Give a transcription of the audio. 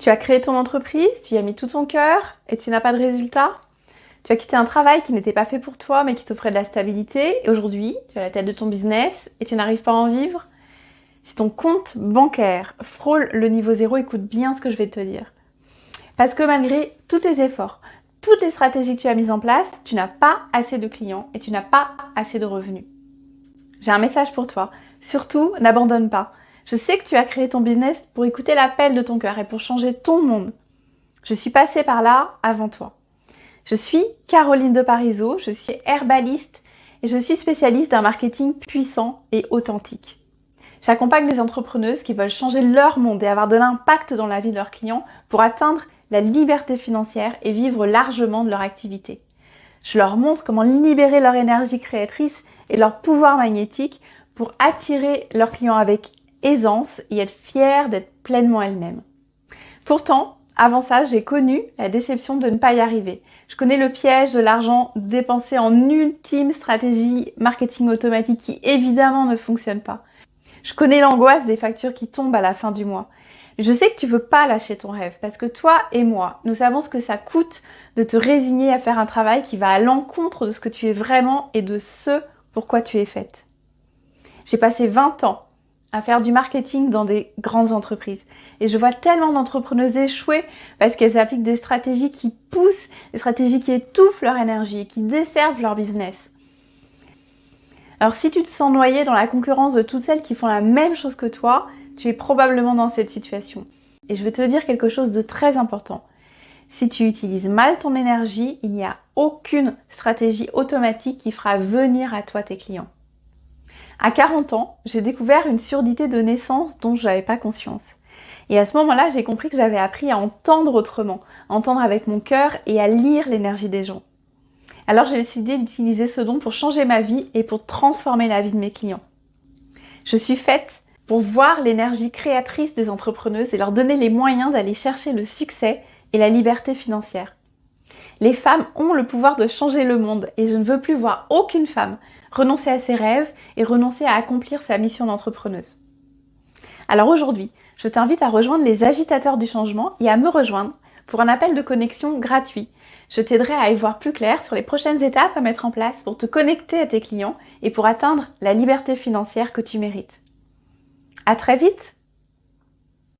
Tu as créé ton entreprise, tu y as mis tout ton cœur et tu n'as pas de résultat Tu as quitté un travail qui n'était pas fait pour toi mais qui t'offrait de la stabilité et aujourd'hui tu as la tête de ton business et tu n'arrives pas à en vivre Si ton compte bancaire frôle le niveau zéro, écoute bien ce que je vais te dire. Parce que malgré tous tes efforts, toutes les stratégies que tu as mises en place, tu n'as pas assez de clients et tu n'as pas assez de revenus. J'ai un message pour toi. Surtout, n'abandonne pas. Je sais que tu as créé ton business pour écouter l'appel de ton cœur et pour changer ton monde. Je suis passée par là avant toi. Je suis Caroline de Parizeau, je suis herbaliste et je suis spécialiste d'un marketing puissant et authentique. J'accompagne les entrepreneuses qui veulent changer leur monde et avoir de l'impact dans la vie de leurs clients pour atteindre la liberté financière et vivre largement de leur activité. Je leur montre comment libérer leur énergie créatrice et leur pouvoir magnétique pour attirer leurs clients avec aisance et être fière d'être pleinement elle-même. Pourtant, avant ça, j'ai connu la déception de ne pas y arriver. Je connais le piège de l'argent dépensé en ultime stratégie marketing automatique qui évidemment ne fonctionne pas. Je connais l'angoisse des factures qui tombent à la fin du mois. Je sais que tu veux pas lâcher ton rêve parce que toi et moi, nous savons ce que ça coûte de te résigner à faire un travail qui va à l'encontre de ce que tu es vraiment et de ce pourquoi tu es faite. J'ai passé 20 ans à faire du marketing dans des grandes entreprises. Et je vois tellement d'entrepreneuses échouer parce qu'elles appliquent des stratégies qui poussent, des stratégies qui étouffent leur énergie et qui desservent leur business. Alors si tu te sens noyé dans la concurrence de toutes celles qui font la même chose que toi, tu es probablement dans cette situation. Et je vais te dire quelque chose de très important. Si tu utilises mal ton énergie, il n'y a aucune stratégie automatique qui fera venir à toi tes clients. À 40 ans, j'ai découvert une surdité de naissance dont je n'avais pas conscience. Et à ce moment-là, j'ai compris que j'avais appris à entendre autrement, entendre avec mon cœur et à lire l'énergie des gens. Alors j'ai décidé d'utiliser ce don pour changer ma vie et pour transformer la vie de mes clients. Je suis faite pour voir l'énergie créatrice des entrepreneuses et leur donner les moyens d'aller chercher le succès et la liberté financière. Les femmes ont le pouvoir de changer le monde et je ne veux plus voir aucune femme renoncer à ses rêves et renoncer à accomplir sa mission d'entrepreneuse. Alors aujourd'hui, je t'invite à rejoindre les agitateurs du changement et à me rejoindre pour un appel de connexion gratuit. Je t'aiderai à y voir plus clair sur les prochaines étapes à mettre en place pour te connecter à tes clients et pour atteindre la liberté financière que tu mérites. À très vite